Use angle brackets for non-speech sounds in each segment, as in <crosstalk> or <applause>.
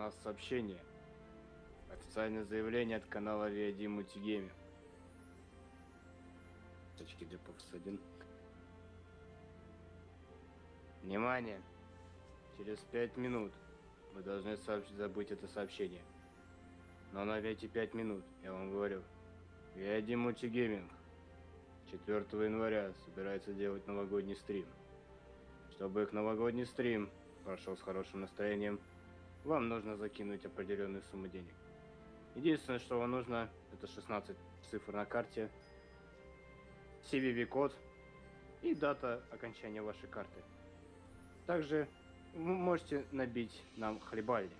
нас сообщение. Официальное заявление от канала VID Multigaming. Точки Pops 1. Внимание! Через пять минут вы должны сообщ- забыть это сообщение. Но на эти пять минут, я вам говорю, VID Multigaming 4 января собирается делать новогодний стрим. Чтобы их новогодний стрим прошел с хорошим настроением, вам нужно закинуть определенную сумму денег. Единственное, что вам нужно, это 16 цифр на карте, CVV-код и дата окончания вашей карты. Также вы можете набить нам хлебальник.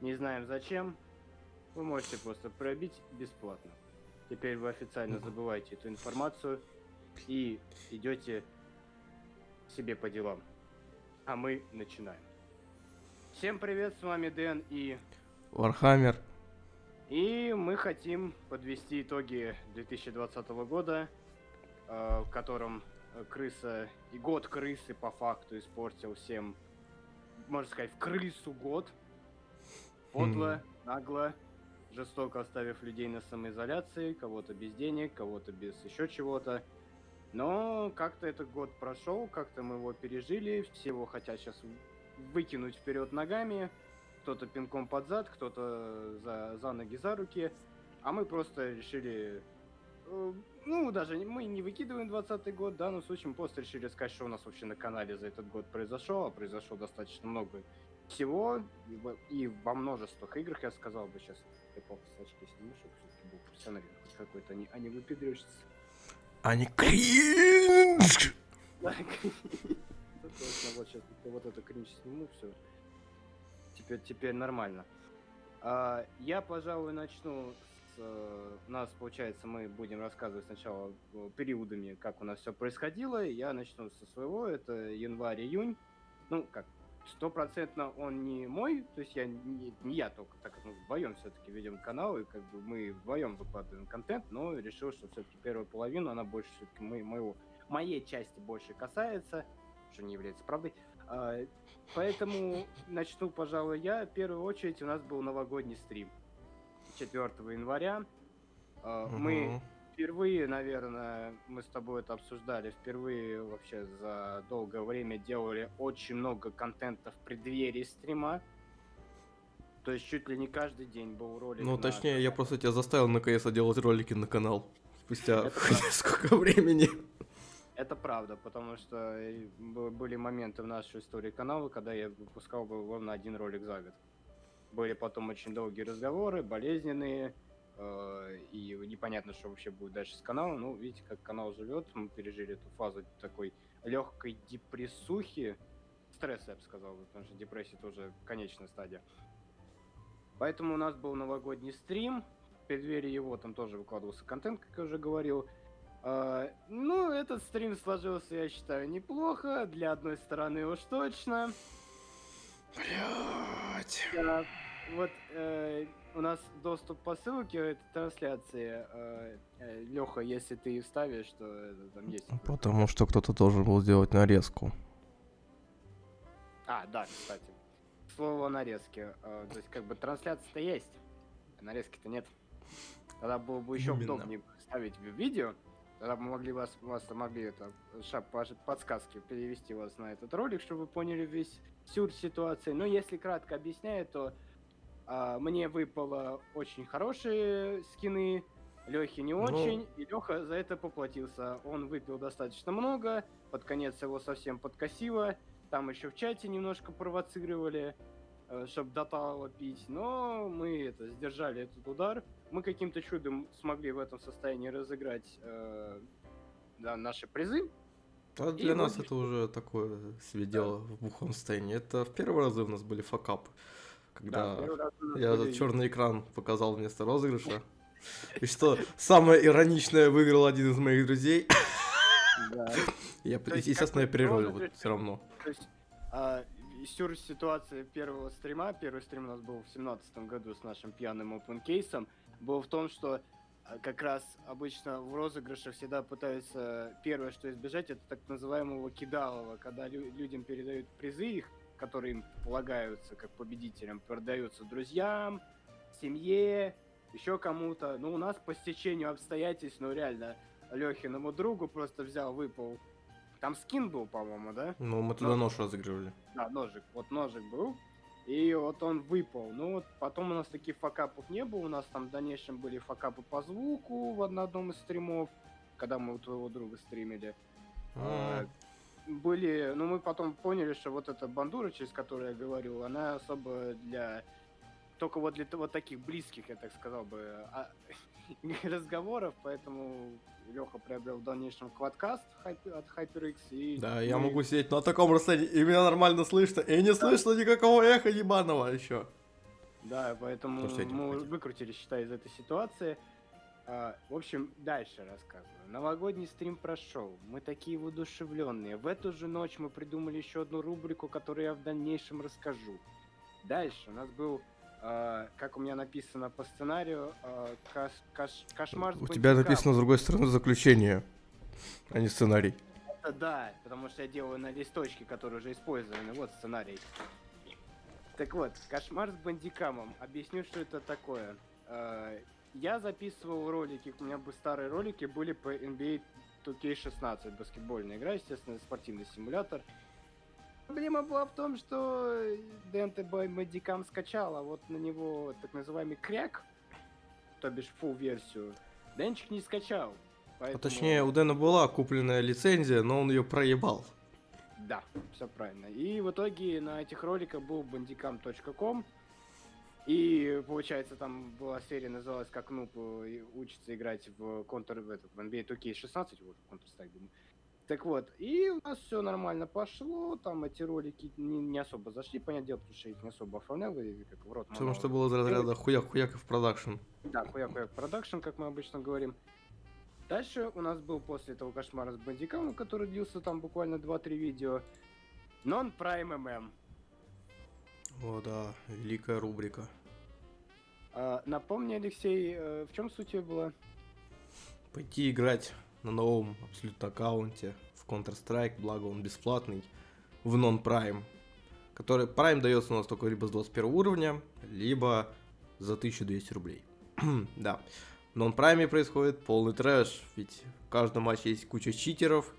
Не знаем зачем, вы можете просто пробить бесплатно. Теперь вы официально забываете эту информацию и идете себе по делам. А мы начинаем. Всем привет, с вами Дэн и... Warhammer. И мы хотим подвести итоги 2020 года, э, в котором крыса и год крысы по факту испортил всем, можно сказать, в крысу год. Подло, нагло, жестоко оставив людей на самоизоляции, кого-то без денег, кого-то без еще чего-то. Но как-то этот год прошел, как-то мы его пережили, все его хотят сейчас выкинуть вперед ногами, кто-то пинком под зад, кто-то за, за ноги, за руки, а мы просто решили, э, ну, даже мы не выкидываем 20 год, да, но в случае мы просто решили сказать, что у нас вообще на канале за этот год произошло, а произошло достаточно много всего, и во- множествах играх, я сказал бы сейчас, я папа с очки сниму, чтобы все-таки был профессионален хоть какой-то, а не, а не выпендриваешься. Они кринж! Точно, вот сейчас вот это кринж сниму, все. Теперь, теперь нормально. А, я, пожалуй, начну с... э, У нас, получается, мы будем рассказывать сначала э, периодами, как у нас все происходило. Я начну со своего, это январь-июнь. Ну, как, стопроцентно он не мой, то есть я не, не я только, так как мы вдвоем все-таки ведем канал, и как бы мы вдвоем выкладываем контент, но решил, что все-таки первую половину, она больше все-таки моего, моей части больше касается, что не является правдой. А, Поэтому начну, пожалуй, я. В первую очередь у нас был новогодний стрим 4 января. А, Мы впервые, наверное, мы с тобой это обсуждали, впервые вообще за долгое время делали очень много контента в преддверии стрима. То есть чуть ли не каждый день был ролик. Ну, на- точнее, я просто тебя заставил наконец-то делать ролики на канал. Спустя <laughs> сколько времени. Это правда, потому что были моменты в нашей истории канала, когда я выпускал ровно один ролик за год. Были потом очень долгие разговоры, болезненные, э, и непонятно, что вообще будет дальше с каналом. Ну, видите, как канал живет, мы пережили эту фазу такой легкой депрессухи, стресса, я бы сказал, потому что депрессия тоже конечная стадия. Поэтому у нас был новогодний стрим, в преддверии его там тоже выкладывался контент, как я уже говорил. А, ну, этот стрим сложился, я считаю, неплохо. Для одной стороны уж точно. Блять. Да, вот э, у нас доступ по ссылке этой трансляции. Леха, если ты вставишь, то это, там есть. Потому что кто-то должен был сделать нарезку. А, да, кстати. Слово о нарезке. Э, то есть, как бы трансляция-то есть, а нарезки-то нет. Тогда было бы еще Именно. удобнее ставить в видео. Тогда мы могли вас, вас могли это шап, подсказки перевести вас на этот ролик, чтобы вы поняли весь сюр ситуации. Но если кратко объясняю, то а, мне выпало очень хорошие скины, Лехе не Ну. очень, и Леха за это поплатился. Он выпил достаточно много, под конец его совсем подкосило. Там еще в чате немножко провоцировали, чтобы дотало пить, но мы это сдержали этот удар. Мы каким-то чудом смогли в этом состоянии разыграть э, да, наши призы. А И для нас вроде это уже такое себе дело в бухом состоянии. Это в первые разы у нас были факапы. Когда первый раз нас я были- черный экран показал вместо розыгрыша. <laughs> И что самое ироничное выиграл один из моих друзей. Да. <laughs> Я, То естественно, я переролил розыгрыш- все равно. То есть, а, сюр ситуация первого стрима, первый стрим у нас был в семнадцатом году с нашим пьяным опенкейсом, был в том, что а, как раз обычно в розыгрыше всегда пытаются первое, что избежать, это так называемого кидалова, когда лю- людям передают призы их которые им полагаются как победителям, продаются друзьям, семье, еще кому-то. Ну, у нас по стечению обстоятельств, ну, реально, Лехиному другу просто взял, выпал. Там скин был, по-моему, да? Ну, мы туда нож разыгрывали. Да, ножик. Вот ножик был. И вот он выпал. Ну вот потом у нас таких факапов не было. У нас там в дальнейшем были факапы по звуку в одном из стримов, когда мы у твоего друга стримили. А, Были, ну мы потом поняли, что вот эта бандура, через которую я говорил, она особо для только вот для вот таких близких, я так сказал бы, а- <laughs> разговоров, поэтому Леха приобрел в дальнейшем квадкаст от HyperX. И Да, я мы- могу сидеть на таком расстоянии, и меня нормально слышно, и не слышно никакого эха ебаного еще. Да, поэтому мы выкрутили, считай, из этой ситуации. А, в общем, дальше рассказываю. Новогодний стрим прошел. Мы такие воодушевленные. В эту же ночь мы придумали еще одну рубрику, которую я в дальнейшем расскажу. Дальше у нас был, а, как у меня написано по сценарию, а, каш- каш- кошмар У тебя написано с другой стороны заключение, а не сценарий. Это да, потому что я делаю на листочке, которые уже использованы. Вот сценарий. Так вот, кошмар с бандикамом. Объясню, что это такое. Э, Я записывал ролики, у меня бы старые ролики были по NBA 2K16, баскетбольная игра, естественно, спортивный симулятор. Проблема была в том, что ДНТ Бандикам скачал, а вот на него так называемый кряк, то бишь full версию, Денчик не скачал. А поэтому- точнее, у Дэна была купленная лицензия, но он ее проебал. Да, все правильно. И в итоге на этих роликах был bandicam.com. И получается, там была серия, называлась как Нуб э, учится играть в Counter в, этот, в NBA 2K16, вот в Counter-Strike, думаю. Так вот, и у нас все нормально пошло, там эти ролики не, не особо зашли, понятное дело, потому что я их не особо оформлял, и как в рот Потому что было из разряда хуяк-хуяк и в production. Да, хуяк-хуяк production, как мы обычно говорим. Дальше у нас был после этого кошмара с Bandicam ом, который длился там буквально 2-3 видео. Non-Prime MM. О, да, великая рубрика. А, напомни, Алексей, э, в чем суть ее была? Пойти играть на новом абсолютно аккаунте в Counter-Strike, благо он бесплатный, в Non-Prime. Который Prime дается у нас только либо с 21 уровня, либо за 1200 рублей. <clears throat> да. В Non-Prime происходит полный трэш, ведь в каждом матче есть куча читеров,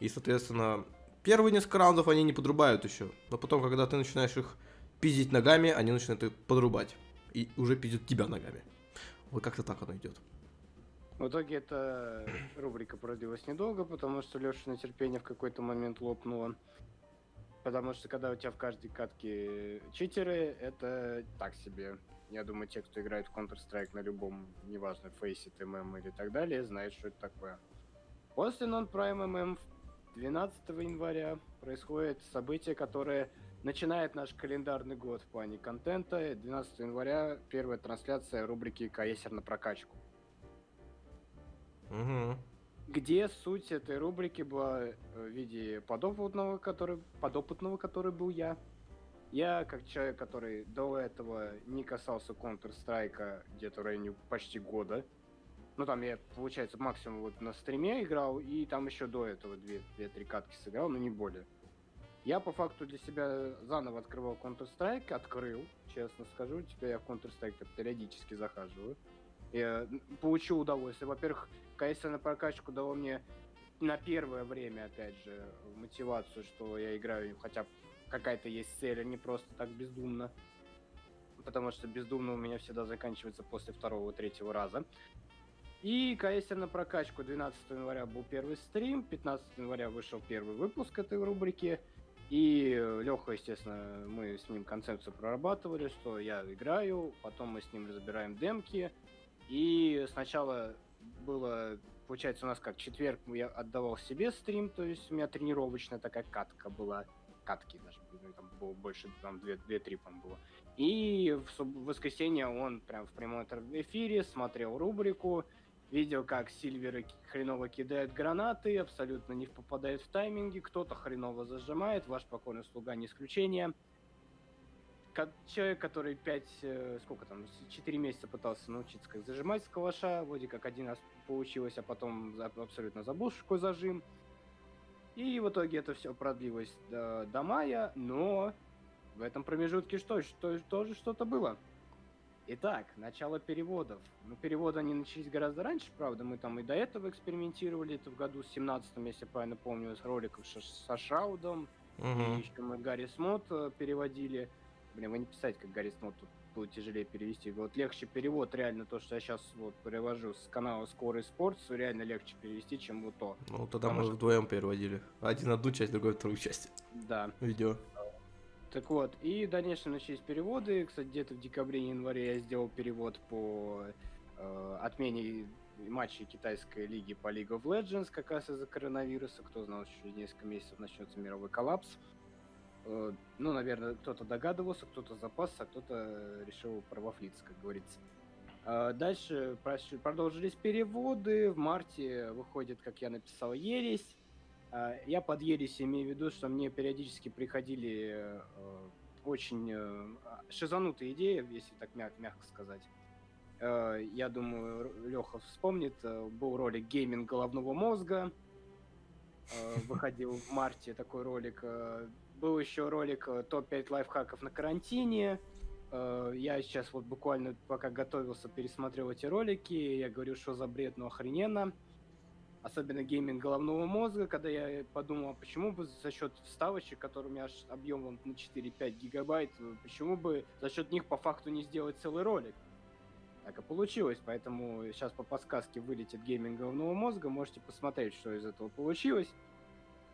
и, соответственно, первые несколько раундов они не подрубают еще, но потом, когда ты начинаешь их пиздить ногами, они начинают их подрубать, и уже пиздят тебя ногами. Вот как-то так оно идет. В итоге эта рубрика продлилась недолго, потому что Леша на терпение в какой-то момент лопнула. Потому что когда у тебя в каждой катке читеры, это так себе. Я думаю, те, кто играет в Counter-Strike на любом, неважно, Faceit, MM или так далее, знают, что это такое. После Non-Prime MM 12 января происходит событие, которое начинает наш календарный год в плане контента. 12 января первая трансляция рубрики «КСР на прокачку». Угу. где суть этой рубрики была э, в виде подопытного, который, подопытного, который был я. Я, как человек, который до этого не касался Counter-Strike где-то в районе почти года, ну там я, получается, максимум вот на стриме играл, и там еще до этого две- две-три катки сыграл, но не более. Я по факту для себя заново открывал Counter-Strike, открыл, честно скажу, теперь я в Counter-Strike периодически захаживаю. Я получил удовольствие. Во-первых, КС на прокачку дало мне на первое время, опять же, мотивацию, что я играю, хотя какая-то есть цель, а не просто так бездумно. Потому что бездумно у меня всегда заканчивается после второго-третьего раза. И КС на прокачку 12 января был первый стрим, 15 января вышел первый выпуск этой рубрики. И Леха, естественно, мы с ним концепцию прорабатывали, что я играю, потом мы с ним разбираем демки. И сначала было, получается, у нас как четверг я отдавал себе стрим, то есть у меня тренировочная такая катка была. Катки даже, там было больше, там 2-3, по было. И в, воскресенье он прям в прямом эфир- эфире смотрел рубрику, видел, как сильверы хреново кидают гранаты, абсолютно не попадают в тайминги, кто-то хреново зажимает, ваш покорный слуга не исключение. Человек, который 5, сколько там, 4 месяца пытался научиться как зажимать с калаша, вроде как один раз получилось, а потом абсолютно забыл, такое зажим. И в итоге это все продлилось до, до мая, но в этом промежутке что, что тоже что-то было. Итак, начало переводов. Ну, переводы они начались гораздо раньше, правда, мы там и до этого экспериментировали, это в году 17 если правильно помню, с роликов со Шраудом, угу. и еще мы Гарри Смот э, переводили. Блин, вы не писать, как Гарри Смот тут будет тяжелее перевести. Вот легче перевод, реально то, что я сейчас вот перевожу с канала Скорый Спорт, реально легче перевести, чем вот то. Ну, тогда мы что... вдвоем переводили. Один одну часть, другой вторую часть. Да. Видео. Так вот, и дальше начались переводы. Кстати, где-то в декабре-январе я сделал перевод по э, отмене матчей китайской лиги по League of Legends, как раз из-за коронавируса. Кто знал, что через несколько месяцев начнется мировой коллапс. Э, ну, наверное, кто-то догадывался, кто-то запасся, а кто-то решил провафлиться, как говорится. Э, дальше продолжились переводы. В марте выходит, как я написал, «Ересь». А, я под ересь имею в виду, что мне периодически приходили э, очень э, шизанутые идеи, если так мяг, мягко сказать. Э, я думаю, Леха вспомнит, был ролик «Гейминг головного мозга», выходил в марте такой ролик. Был еще ролик «Топ-5 лайфхаков на карантине», я сейчас вот буквально пока готовился, пересмотрел эти ролики, я говорю, что за бред, ну охрененно. Особенно гейминг головного мозга, когда я подумал, а почему бы за счет вставочек, которые у меня аж объемом на 4-5 гигабайт, почему бы за счет них по факту не сделать целый ролик? Так и получилось, поэтому сейчас по подсказке вылетит гейминг головного мозга, можете посмотреть, что из этого получилось.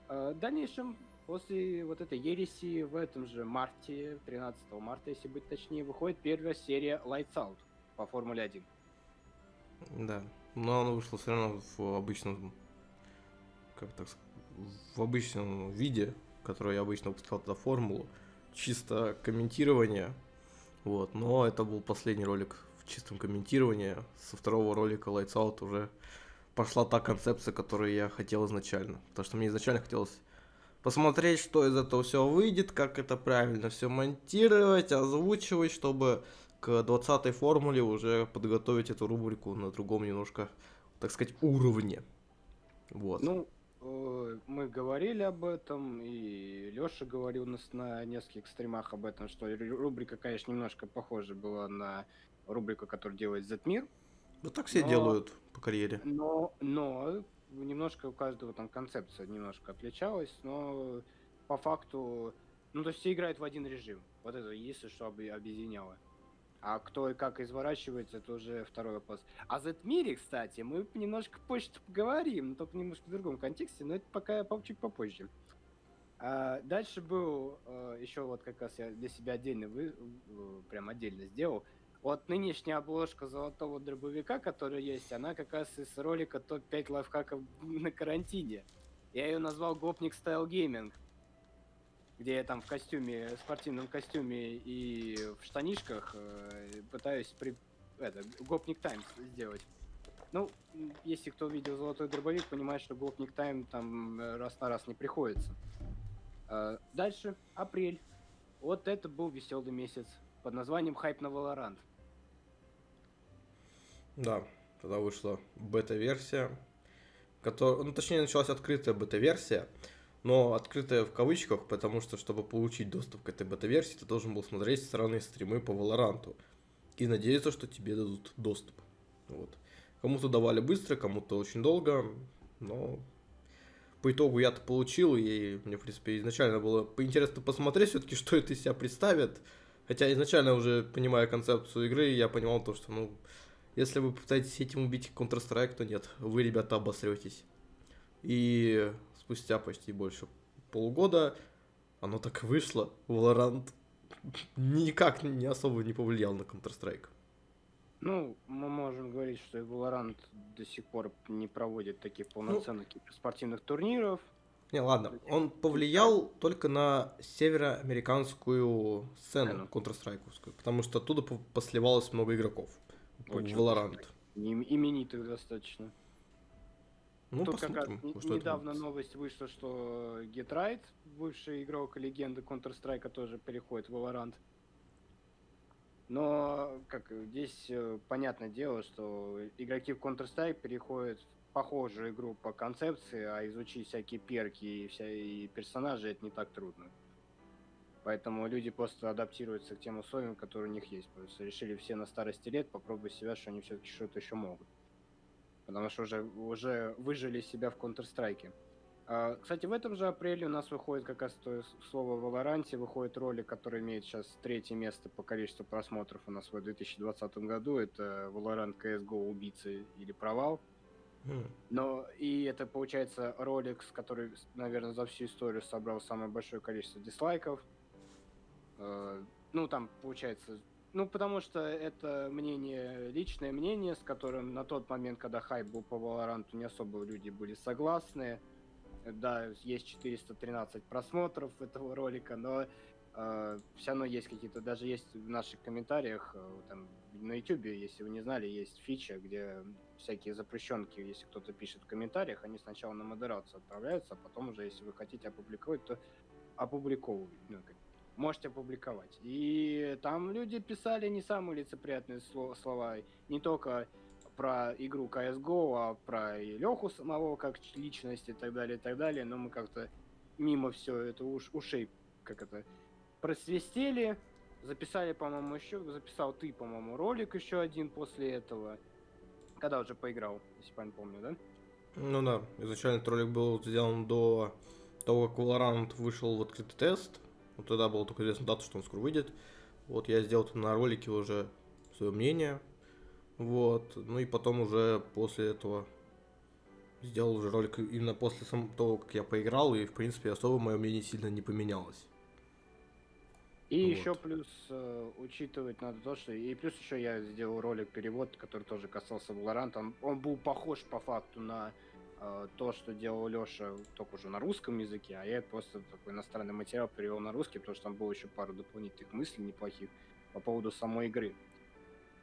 В дальнейшем, после вот этой ереси, в этом же марте, 13 марта, если быть точнее, выходит первая серия Lights Out по Формуле 1. Да, но оно вышло все равно в обычном, как так в обычном виде, который я обычно выпускал тогда формулу, чисто комментирование, вот, но это был последний ролик в чистом комментировании, со второго ролика Lights Out уже пошла та концепция, которую я хотел изначально, потому что мне изначально хотелось посмотреть, что из этого все выйдет, как это правильно все монтировать, озвучивать, чтобы к 20-й формуле уже подготовить эту рубрику на другом немножко, так сказать, уровне. Вот. Ну, э, мы говорили об этом, и Лёша говорил у нас на нескольких стримах об этом, что рубрика, конечно, немножко похожа была на рубрику, которую делает Зетмир. Ну так все но, делают по карьере. Но, но немножко у каждого там концепция немножко отличалась, но по факту, ну то есть все играют в один режим. Вот это если что объединяло. А кто и как изворачивается, это уже второй вопрос. А за мире, кстати, мы немножко позже поговорим, но только немножко в другом контексте, но это пока чуть попозже. А дальше был э, еще вот как раз я для себя отдельно вы, прям отдельно сделал. Вот нынешняя обложка золотого дробовика, которая есть, она как раз из ролика топ-5 лайфхаков на карантине. Я ее назвал Гопник Style Gaming где я там в костюме, спортивном костюме и в штанишках э, пытаюсь при это гопник time сделать. Ну, если кто видел золотой дробовик, понимает, что гопник time там э, раз на раз не приходится. Э, дальше, апрель. Вот это был веселый месяц под названием Хайп на Valorant. Да, тогда вышла бета-версия, которая, ну точнее началась открытая бета-версия, но открытая в кавычках, потому что, чтобы получить доступ к этой бета-версии, ты должен был смотреть странные стримы по Валоранту и надеяться, что тебе дадут доступ. Вот. Кому-то давали быстро, кому-то очень долго, но по итогу я-то получил, и мне, в принципе, изначально было поинтересно посмотреть все-таки, <laughs> что это из себя представит. Хотя изначально уже понимая концепцию игры, я понимал то, что, ну, если вы пытаетесь этим убить Counter-Strike, то нет, вы, ребята, обосретесь. И спустя почти больше полугода оно так и вышло. Valorant никак не особо не повлиял на Counter-Strike. Ну, мы можем говорить, что Valorant до сих пор не проводит таких полноценных ну, спортивных турниров. Не, ладно, он повлиял только на североамериканскую сцену Counter-Strike, потому что оттуда посливалось много игроков. Очень Valorant. Именитых достаточно. Ну, Тут как раз недавно новость вышла, что Get Right, бывший игрок легенды Counter-Strike, тоже переходит в Valorant. Но, как здесь э, понятное дело, что игроки в Counter-Strike переходят в похожую игру по концепции, а изучить всякие перки и, вся, и персонажи это не так трудно. Поэтому люди просто адаптируются к тем условиям, которые у них есть. Просто решили все на старости лет попробовать себя, что они все-таки что-то еще могут. Потому что уже, уже выжили себя в Counter-Strike. А, кстати, в этом же апреле у нас выходит как раз то слово Валоранте, выходит ролик, который имеет сейчас третье место по количеству просмотров у нас в 2020 году. Это Valorant CSGO убийцы или провал. Mm. Но и это получается ролик, который, наверное, за всю историю собрал самое большое количество дизлайков. А, ну, там получается ну, потому что это мнение, личное мнение, с которым на тот момент, когда хайп был по Valorant, не особо люди были согласны. Да, есть 413 просмотров этого ролика, но э, все равно есть какие-то, даже есть в наших комментариях, э, там, на YouTube, если вы не знали, есть фича, где всякие запрещенки, если кто-то пишет в комментариях, они сначала на модерацию отправляются, а потом уже, если вы хотите опубликовать, то опубликовывают, ну, можете опубликовать. И там люди писали не самые лицеприятные слова, не только про игру CSGO, а про и Леху самого как личность и так далее, и так далее, но мы как-то мимо все это уж, ушей, как это, просвистели, записали, по-моему, еще, записал ты, по-моему, ролик еще один после этого, когда уже поиграл, если правильно помню, да? Ну да, изначально этот ролик был сделан до того, как Valorant вышел в открытый тест, вот тогда было только известно дату, что он скоро выйдет. Вот я сделал на ролике уже свое мнение, вот. Ну и потом уже после этого сделал уже ролик именно после того, как я поиграл, и в принципе особо мое мнение сильно не поменялось. И вот. еще плюс э, учитывать надо то, что и плюс еще я сделал ролик перевод, который тоже касался Valorant. Он, он был похож по факту на то, что делал Леша, только уже на русском языке, а я просто такой иностранный материал перевел на русский, потому что там было еще пару дополнительных мыслей неплохих по поводу самой игры.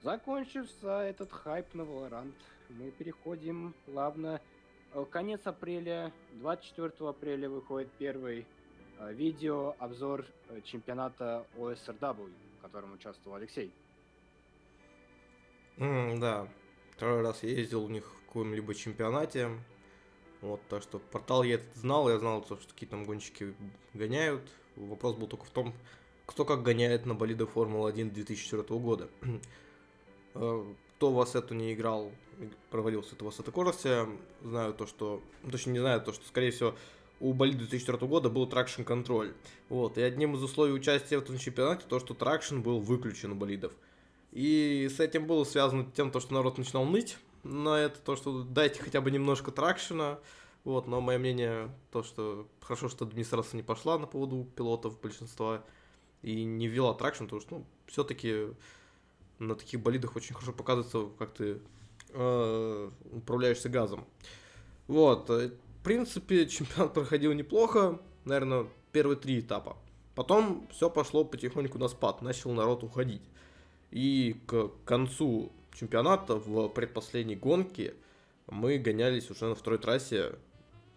Закончился этот хайп на Valorant, мы переходим плавно. Э, конец апреля, 24 апреля выходит первый э, видео, обзор э, чемпионата OSRW, в котором участвовал Алексей. Mm, да, второй раз я ездил у них в каком-либо чемпионате. Вот, так что портал я этот знал, я знал, что какие там гонщики гоняют. Вопрос был только в том, кто как гоняет на болиде Формулы-1 2004 года. <clears throat> Э, кто у вас это не играл, проводился это у вас эта версия, знаю то, что, ну, точнее не знаю то, что, скорее всего, у болида 2004 года был traction контроль. Вот, и одним из условий участия в этом чемпионате то, что traction был выключен у болидов. И с этим было связано тем, то, что народ начинал ныть на это, то, что дайте хотя бы немножко тракшена. Вот, но мое мнение, то, что хорошо, что администрация не пошла на поводу пилотов большинства и не ввела тракшн, потому что, ну, все-таки на таких болидах очень хорошо показывается, как ты э, управляешься газом. Вот, э, в принципе, <laughs> чемпионат проходил неплохо, наверное, первые три этапа. Потом все пошло потихоньку на спад, начал народ уходить. И к концу чемпионата в предпоследней гонке мы гонялись уже на второй трассе.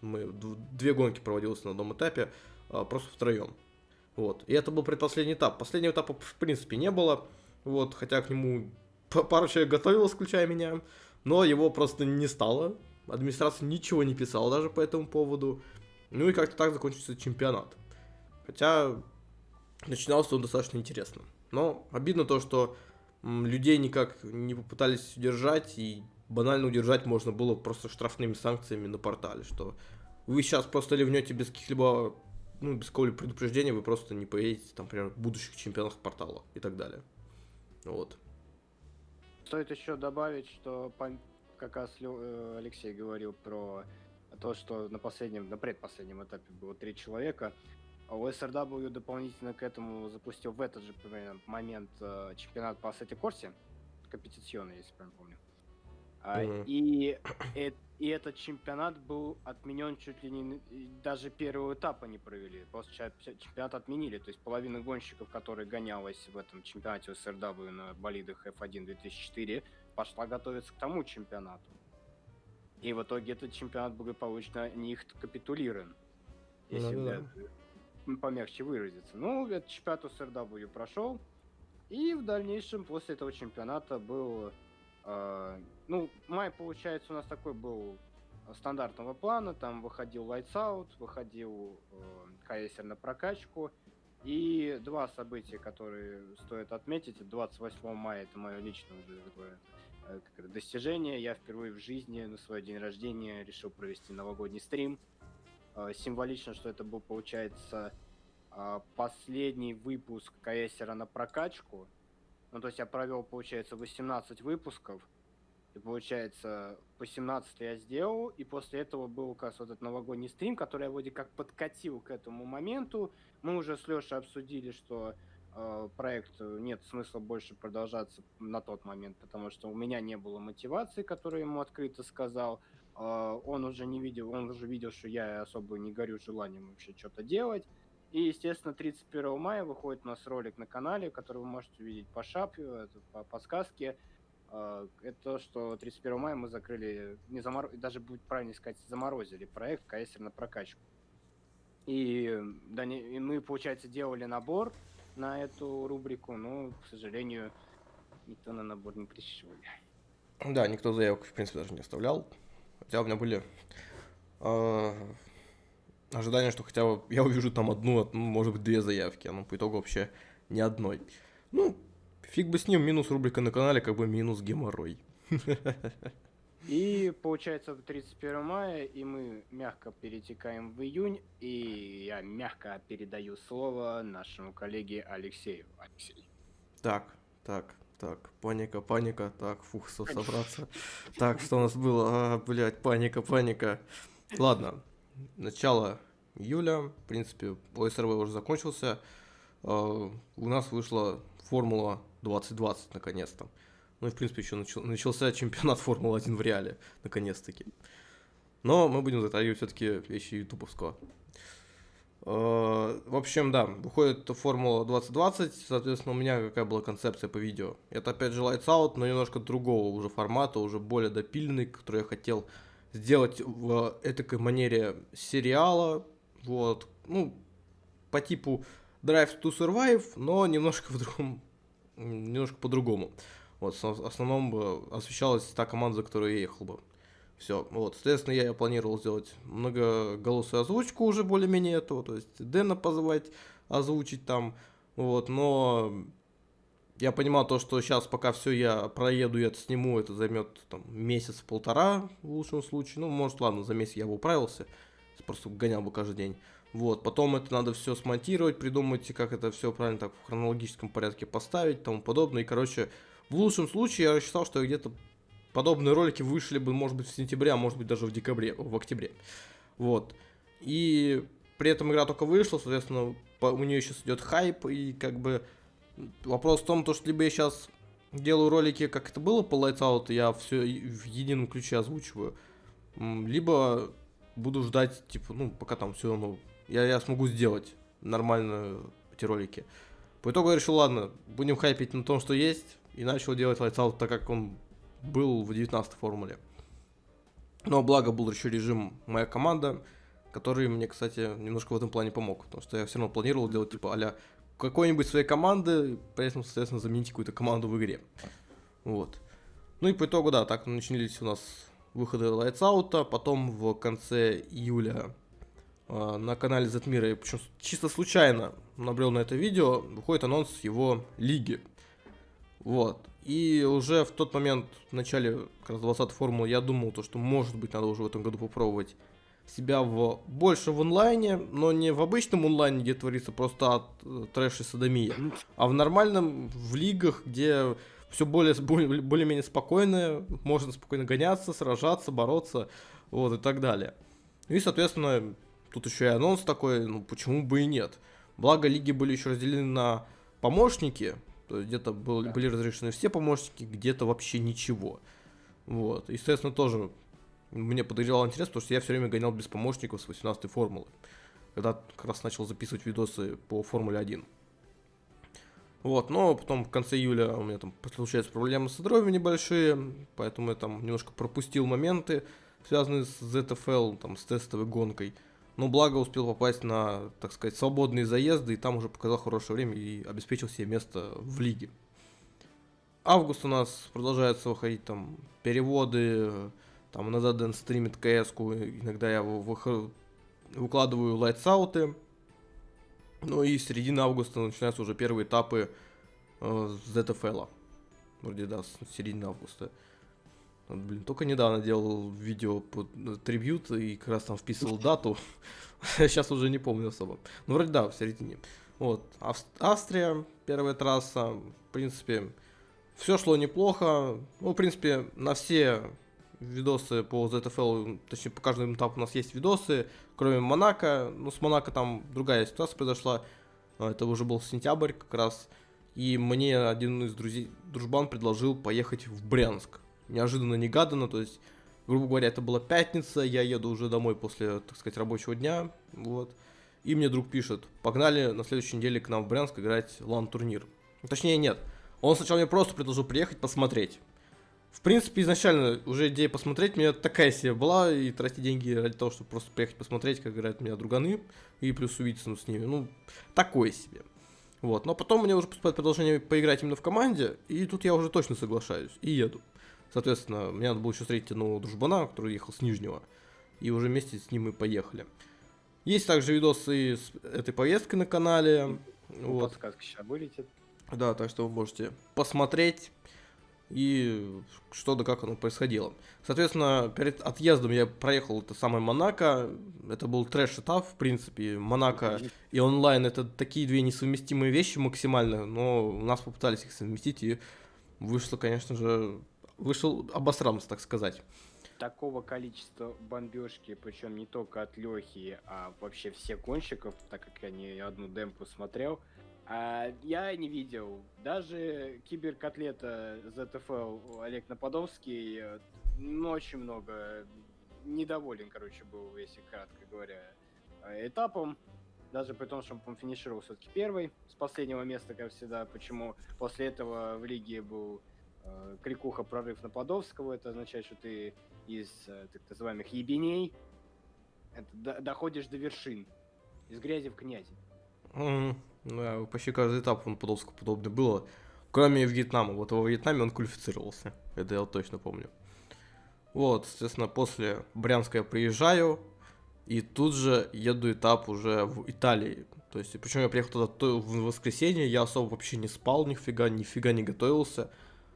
Мы две гонки проводилось на одном этапе, а, просто втроем. Вот. И это был предпоследний этап. Последнего этапа в принципе не было. Вот, хотя к нему пару человек готовилось, включая меня, но его просто не стало. Администрация ничего не писала даже по этому поводу. Ну и как-то так закончился чемпионат. Хотя начинался он достаточно интересно. Но обидно то, что людей никак не попытались удержать, и банально удержать можно было просто штрафными санкциями на портале, что вы сейчас просто ливнете без каких-либо, ну, без какого-либо предупреждения, вы просто не поедете, там, например, в будущих чемпионах портала и так далее. Вот. Стоит еще добавить, что как раз э, Алексей говорил про то, что на последнем, на предпоследнем этапе было три человека. А OSRW дополнительно к этому запустил в этот же момент э, чемпионат по Ассете Корсе, компетиционный, если правильно помню. Mm-hmm. И, и, и этот чемпионат был отменен чуть ли не даже первого этапа не провели. После чемпионат отменили. То есть половина гонщиков, которые гонялась в этом чемпионате СРW на болидах F1 2004, пошла готовиться к тому чемпионату. И в итоге этот чемпионат благополучно не капитулирован. Если mm-hmm. Помягче выразиться. Ну, этот чемпионат СРW прошел. И в дальнейшем после этого чемпионата был а, ну, май, получается, у нас такой был стандартного плана. Там выходил Lights Out, выходил э, на прокачку. И два события, которые стоит отметить. 28 мая это мое личное уже такое э, как достижение. Я впервые в жизни на свой день рождения решил провести новогодний стрим. Э, символично, что это был, получается, э, последний выпуск КСера на прокачку. Ну, то есть я провел, получается, 18 выпусков. И получается, по 17 я сделал, и после этого был как раз вот этот новогодний стрим, который я вроде как подкатил к этому моменту. Мы уже с Лешей обсудили, что э, проект нет смысла больше продолжаться на тот момент, потому что у меня не было мотивации, которую ему открыто сказал. Э, он уже не видел, он уже видел, что я особо не горю желанием вообще что-то делать. И, естественно, 31 мая выходит у нас ролик на канале, который вы можете увидеть по шапью, по подсказке. А, это то, что 31 мая мы закрыли, не замор... даже будет правильно сказать, заморозили проект КСР на прокачку. И, да, и мы, получается, делали набор на эту рубрику, но, к сожалению, никто на набор не пришел. Да, никто заявок, в принципе, даже не оставлял. Хотя у меня были э, ожидания, что хотя бы я увижу там одну, может быть, две заявки, но по итогу вообще ни одной. Ну, Фиг бы с ним, минус рубрика на канале, как бы минус геморрой. И получается 31 мая, и мы мягко перетекаем в июнь, и я мягко передаю слово нашему коллеге Алексею. Алексей. Так, так, так, паника, паника, так, фух, собраться. Так, что у нас было? А, блядь, паника, паника. Ладно, начало июля, в принципе, ОСРВ уже закончился. А, у нас вышла формула 2020 наконец-то. Ну и, в принципе, еще начал, начался чемпионат Формулы-1 в реале, наконец-таки. Но мы будем затрагивать все-таки вещи ютубовского. Э, в общем, да, выходит Формула 2020, соответственно, у меня какая была концепция по видео. Это опять же Lights Out, но немножко другого уже формата, уже более допиленный, который я хотел сделать в этой манере сериала, вот, ну, по типу Drive to Survive, но немножко <laughs> в другом немножко по-другому. Вот, в основном бы освещалась та команда, за которую я ехал бы. Все, вот, соответственно, я планировал сделать многоголосую озвучку уже более-менее этого, то есть Дэна позвать, озвучить там, вот, но я понимал то, что сейчас пока все я проеду и это сниму, это займет там месяц-полтора в лучшем случае, ну, может, ладно, за месяц я бы управился, просто гонял бы каждый день. Вот, потом это надо все смонтировать, придумать, как это все правильно так в хронологическом порядке поставить, тому подобное. И, короче, в лучшем случае я рассчитал, что где-то подобные ролики вышли бы, может быть, в сентябре, а может быть, даже в декабре, в октябре. Вот. И при этом игра только вышла, соответственно, у нее сейчас идет хайп, и как бы вопрос в том, то, что либо я сейчас делаю ролики, как это было по Lights Out, я все в едином ключе озвучиваю, либо буду ждать, типа, ну, пока там все равно я, я смогу сделать нормально эти ролики. По итогу я решил, ладно, будем хайпить на том, что есть, и начал делать Lights Out, так как он был в 19 формуле. Но благо был еще режим «Моя команда», который мне, кстати, немножко в этом плане помог, потому что я все равно планировал делать типа а какой-нибудь своей команды, при этом, соответственно, заменить какую-то команду в игре. Вот. Ну и по итогу, да, так начались у нас выходы Lights Out, потом в конце июля а, на канале Затмира, причем чисто случайно набрел на это видео, выходит анонс его лиги. Вот. И уже в тот момент, в начале как раз 20 формулы, я думал, то, что может быть надо уже в этом году попробовать себя в больше в онлайне, но не в обычном онлайне, где творится просто от э, трэш и садомия, а в нормальном, в лигах, где все более, более, более-менее спокойно, можно спокойно гоняться, сражаться, бороться, вот и так далее. И, соответственно, Тут еще и анонс такой, ну почему бы и нет. Благо лиги были еще разделены на помощники, где-то был, да. были разрешены все помощники, где-то вообще ничего. Вот. И, соответственно, тоже мне подогревал интерес, потому что я все время гонял без помощников с 18 формулы. Когда как раз начал записывать видосы по Формуле 1. Вот, но потом в конце июля у меня там случаются проблемы со здоровьем небольшие, поэтому я там немножко пропустил моменты, связанные с ZFL, там, с тестовой гонкой. Но благо успел попасть на, так сказать, свободные заезды, и там уже показал хорошее время и обеспечил себе место в лиге. Август у нас продолжается выходить там переводы, там иногда Дэн стримит кс иногда я выкладываю лайтсауты. Ну и с середины августа начинаются уже первые этапы э, ZFL. Вроде да, с середины августа. Вот, блин, только недавно делал видео под э, трибют и как раз там вписывал дату. <laughs> Сейчас уже не помню особо. Ну, вроде да, в середине. Вот. Ав- Австрия, первая трасса. В принципе, все шло неплохо. Ну, в принципе, на все видосы по ZFL, точнее, по каждому этапу у нас есть видосы, кроме Монако. Ну, с Монако там другая ситуация произошла. А, Это уже был сентябрь как раз. И мне один из друзей, дружбан предложил поехать в Брянск. Неожиданно, негаданно, то есть, грубо говоря, это была пятница, я еду уже домой после, так сказать, рабочего дня, вот. И мне друг пишет, погнали на следующей неделе к нам в Брянск играть лан-турнир. Точнее, нет. Он сначала мне просто предложил приехать посмотреть. В принципе, изначально уже идея посмотреть меня такая себе была, и тратить деньги ради того, чтобы просто приехать посмотреть, как играют меня друганы, и плюс увидеться ну, с ними. Ну, такое себе. Вот. Но потом мне уже поступает предложение поиграть именно в команде, и тут я уже точно соглашаюсь, и еду. Соответственно, мне надо было еще встретить одного дружбана, который ехал с Нижнего, и уже вместе с ним мы поехали. Есть также видосы с этой поездкой на канале. Ну, Вот. Подсказка сейчас вылетит. Да, так что вы можете посмотреть и что да как оно происходило. Соответственно, перед отъездом я проехал это самое Монако. Это был трэш-этап, в принципе. Монако и онлайн это такие две несовместимые вещи максимально, но у нас попытались их совместить и вышло, конечно же, вышел обосрамс, так сказать. Такого количества бомбежки, причем не только от Лехи, а вообще всех гонщиков, так как я не одну демпу смотрел, а, я не видел. Даже киберкотлета ZFL Олег Нападовский, э, ну, очень много недоволен, короче, был, если кратко говоря, этапом. Даже при том, что он, финишировал все-таки первый с последнего места, как всегда. Почему после этого в лиге был крикуха прорыв Нападовского. Это означает, что ты из э, так называемых ебеней это, до- доходишь до вершин. Из грязи в князи. Мгм. Да, почти каждый этап он подолску подобное было. Кроме Вьетнама. Вот во Вьетнаме он квалифицировался. Это я точно помню. Вот, соответственно, после Брянска я приезжаю. И тут же еду этап уже в Италии. То есть, причем я приехал туда в воскресенье, я особо вообще не спал, нифига, нифига не готовился.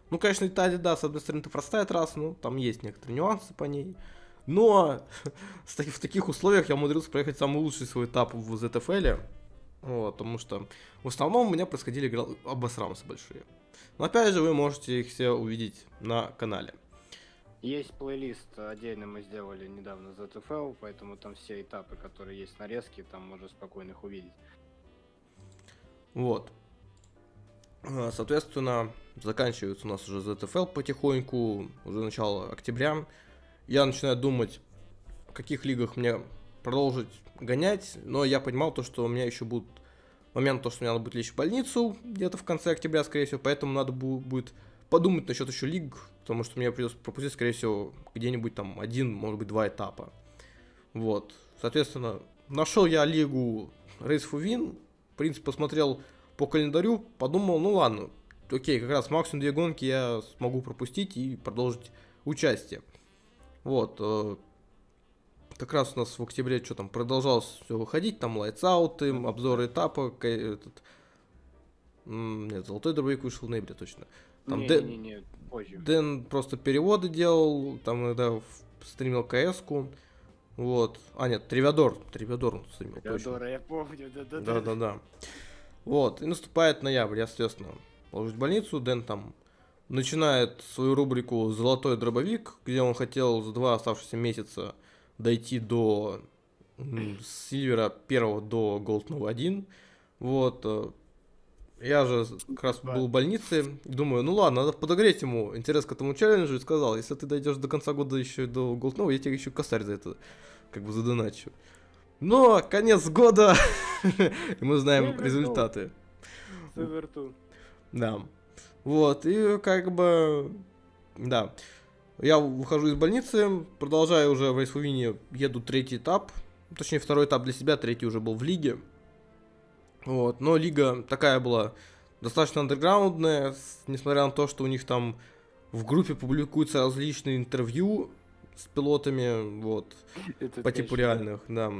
Ну, конечно, Италия, да, с одной стороны, это простая трасса, ну, там есть некоторые нюансы по ней. Но <laughs> в таких условиях я умудрился проехать самый лучший свой этап в ZFL. Вот, потому что в основном у меня происходили гра- обосрамсы большие. Но опять же, вы можете их все увидеть на канале. Есть плейлист, отдельно мы сделали недавно за поэтому там все этапы, которые есть нарезки, там можно спокойно их увидеть. Вот. А, Соответственно, заканчивается у нас уже ZFL потихоньку, уже начало октября. Я начинаю думать, в каких лигах мне продолжить гонять, но я понимал то, что у меня еще будут момент, то, что мне надо будет лечь в больницу где-то в конце октября, скорее всего, поэтому надо бу- будет подумать насчет еще лиг, потому что мне придется пропустить, скорее всего, где-нибудь там один, может быть, два этапа. Вот. Соответственно, нашел я лигу Race for Win, в принципе, посмотрел по календарю, подумал, ну ладно, окей, как раз максимум две гонки я смогу пропустить и продолжить участие. Вот. э, Как раз у нас в октябре что там продолжалось все выходить, там лайтсауты, обзоры этапа, этот... Нет, золотой дробовик вышел в ноябре точно. Там Дэ- Не-не-не, позже. Дэн просто переводы делал, там иногда стримил КС-ку. Вот. А, нет, Тривиадор. Тривиадор он стримил. Теодора, я помню, да-да-да. Да-да-да. Вот, и наступает ноябрь, я, соответственно, ложусь в больницу, Дэн там начинает свою рубрику «Золотой дробовик», где он хотел за два оставшихся месяца дойти до м, Сильвера первого до Голдного 1. Вот, э, я же как раз был в больнице, думаю, ну ладно, надо подогреть ему интерес к этому челленджу, и сказал, если ты дойдешь до конца года еще до Голдного, я тебе еще косарь за это как бы задоначу. Но конец года, <laughs> и мы знаем результаты. Да. Вот, и как бы, да. Я выхожу из больницы, продолжаю уже в Рейсфувине, еду третий этап. Точнее, второй этап для себя, третий уже был в лиге. Вот, но лига такая была достаточно андерграундная, несмотря на то, что у них там в группе публикуются различные интервью с пилотами, вот <laughs> Это по типу реальных, да.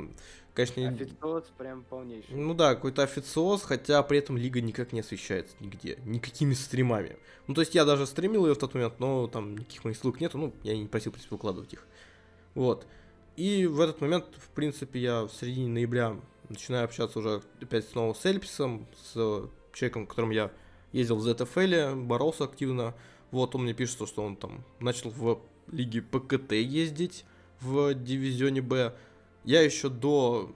конечно... Официоз прям полнейший. Ну да, какой-то официоз, хотя при этом лига никак не освещается нигде, никакими стримами. Ну то есть я даже стримил ее в тот момент, но там никаких моих ссылок нету, ну я не просил, в принципе, выкладывать их. Вот. И в этот момент, в принципе, я в середине ноября начинаю общаться уже опять снова с Эльписом, с человеком, которым я ездил в ZFL, боролся активно. Вот он мне пишет, что он там начал в лиге ПКТ ездить в дивизионе Б. Я еще до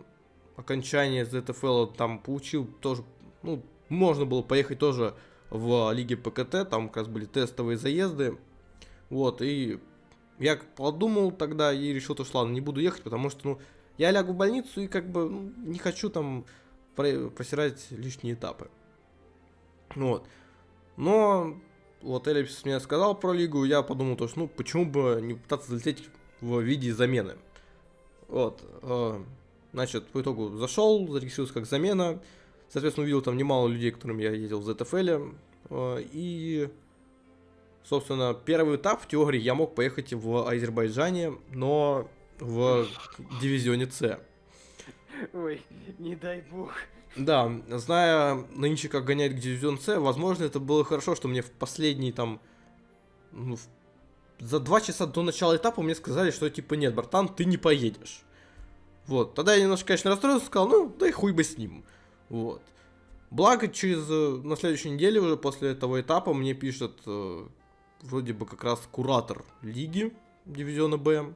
окончания ZFL там получил тоже, ну, можно было поехать тоже в лиге ПКТ, там как раз были тестовые заезды. Вот, и я подумал тогда и решил, то, что ладно, не буду ехать, потому что, ну, я лягу в больницу и как бы ну, не хочу там просирать лишние этапы. Вот. Но вот Эллипс мне сказал про лигу, я подумал, то, что ну почему бы не пытаться залететь в виде замены. Вот. Э, значит, по итогу зашел, зарегистрировался как замена. Соответственно, увидел там немало людей, которым я ездил в ZFL. Э, и, собственно, первый этап в теории я мог поехать в Азербайджане, но в дивизионе С. Ой, не дай бог. Да, зная нынче, как гонять к дивизион С, возможно, это было хорошо, что мне в последний там... Ну, за два часа до начала этапа мне сказали, что типа нет, братан, ты не поедешь. Вот, тогда я немножко, конечно, расстроился, сказал, ну, да и хуй бы с ним. Вот. Благо, через, э, на следующей неделе уже после этого этапа мне пишет э, вроде бы как раз куратор лиги дивизиона Б.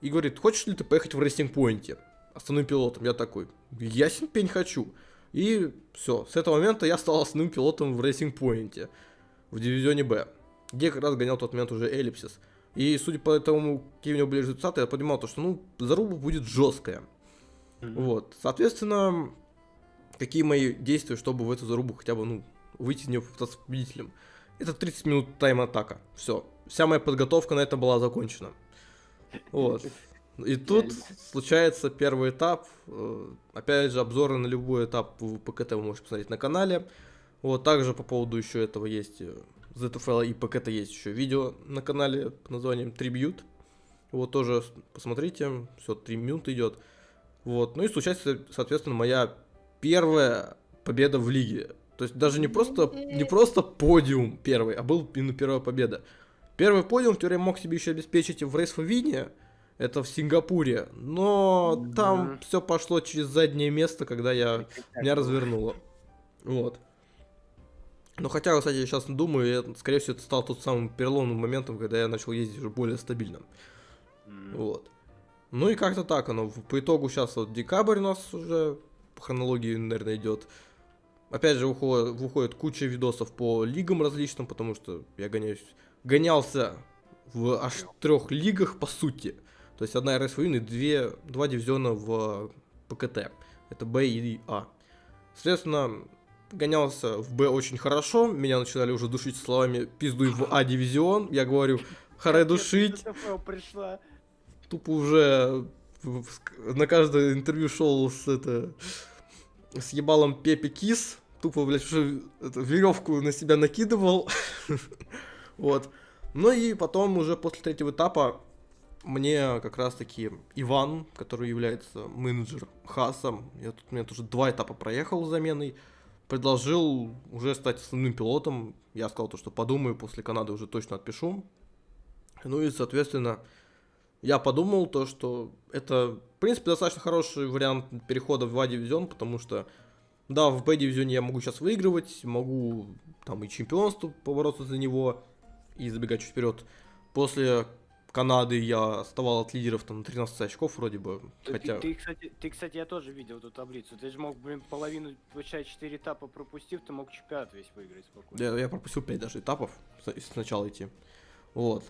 И говорит, хочешь ли ты поехать в Racing Point е? Основным пилотом. Я такой, ясен пень хочу. И все, с этого момента я стал основным пилотом в Racing Point е в дивизионе Б, где как раз гонял в тот момент уже Эллипсис. И судя по тому, какие у него были результаты, я понимал, то, что ну, заруба будет жесткая. Mm-hmm. Вот. Соответственно, какие мои действия, чтобы в эту зарубу хотя бы, ну, выйти из нее с победителем. Это 30 минут тайм-атака. Все. Вся моя подготовка на это была закончена. Вот. И тут случается первый этап. Э, опять же, обзоры на любой этап в ПКТ вы можете посмотреть на канале. Вот, также по поводу еще этого есть э, ZFL и ПКТ есть еще видео на канале под названием Tribute. Вот тоже посмотрите, все, 3 минуты идет. Вот, ну и случается, соответственно, моя первая победа в лиге. То есть даже не просто, не просто подиум первый, а был именно первая победа. Первый подиум в теории мог себе еще обеспечить в Win, это в Сингапуре, но да. там все пошло через заднее место, когда я меня развернуло. Вот. Но хотя, кстати, я сейчас думаю, я, скорее всего, это стал тот самым переломным моментом, когда я начал ездить уже более стабильно. Mm. Вот. Ну и как-то так оно. По итогу сейчас вот декабрь у нас уже по хронологии, наверное, идет. Опять же, выходит, выходит куча видосов по лигам различным, потому что я гоняюсь, гонялся в аж трех лигах, по сути. То есть одна РСВ и две, два дивизиона в ПКТ. Это Б и А. Соответственно, гонялся в Б очень хорошо. Меня начинали уже душить словами «пиздуй в А дивизион». Я говорю «харе душить». Тупо уже на каждое интервью шел с это с ебалом Пепи Кис. Тупо, блядь, уже это, веревку на себя накидывал. <laughs> вот. Ну и потом уже после третьего этапа мне как раз-таки Иван, который является менеджер Хаса, я тут у меня тоже два этапа проехал с заменой, предложил уже стать основным пилотом. Я сказал то, что подумаю, после Канады уже точно отпишу. Ну и, соответственно, я подумал то, что это, в принципе, достаточно хороший вариант перехода в А-дивизион, потому что, да, в Б-дивизионе я могу сейчас выигрывать, могу там и чемпионство побороться за него и забегать чуть вперед. После Канады я оставал от лидеров там 13 очков вроде бы. Ты, хотя... ты, кстати, ты, кстати, я тоже видел эту таблицу. Ты же мог, блин, половину, получать 4 этапа пропустив, ты мог чемпионат весь выиграть спокойно. Я, я пропустил 5 даже этапов, сначала идти. Вот.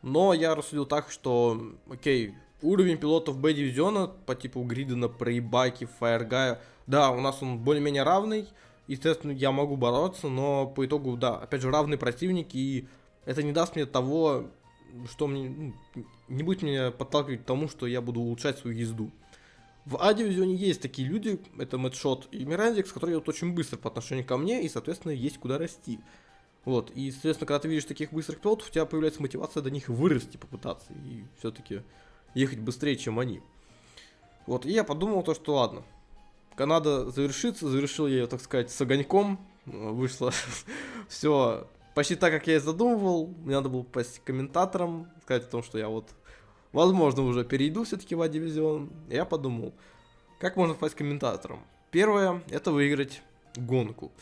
Но я рассудил так, что, окей, уровень пилотов Б-дивизиона по типу Гридена, Прейбаки, Фаергая, да, у нас он более-менее равный, естественно, я могу бороться, но по итогу, да, опять же, равные противники, и это не даст мне того что мне ну, не будет меня подталкивать к тому, что я буду улучшать свою езду. В А-дивизионе есть такие люди, это Мэтшот и Мирандикс, которые идут очень быстро по отношению ко мне, и, соответственно, есть куда расти. Вот, и, соответственно, когда ты видишь таких быстрых пилотов, у тебя появляется мотивация до них вырасти, попытаться, и все-таки ехать быстрее, чем они. Вот, и я подумал то, что ладно, Канада завершится, завершил я ее, так сказать, с огоньком, вышло <laughs> все почти так, как я и задумывал, мне надо было попасть комментатором, сказать о том, что я вот, возможно, уже перейду все-таки в А-дивизион, я подумал, как можно попасть комментатором? Первое, это выиграть гонку.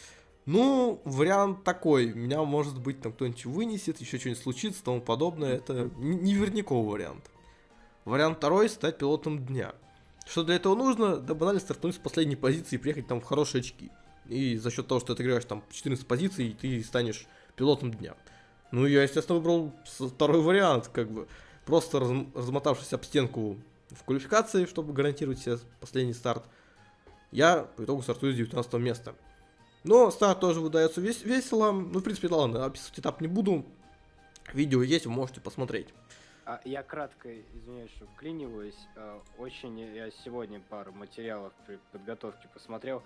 Ну, вариант такой. Меня, может быть, там кто-нибудь вынесет, еще что-нибудь случится, тому подобное. Это неверняковый вариант. Вариант второй – стать пилотом дня. Что для этого нужно? Да банально стартнуть с последней позиции и приехать там в хорошие очки. И за счет того, что ты играешь там 14 позиций, ты станешь пилотом дня. Ну, я, естественно, выбрал второй вариант, как бы. Просто раз, размотавшись об стенку в квалификации, чтобы гарантировать себе последний старт, я по итогу стартую с 19 места. Но старт тоже выдается вес весело. Ну, в принципе, ладно, описывать этап не буду. Видео есть, вы можете посмотреть. А я кратко, извиняюсь, что вклиниваюсь. А, очень я сегодня пару материалов при подготовке посмотрел.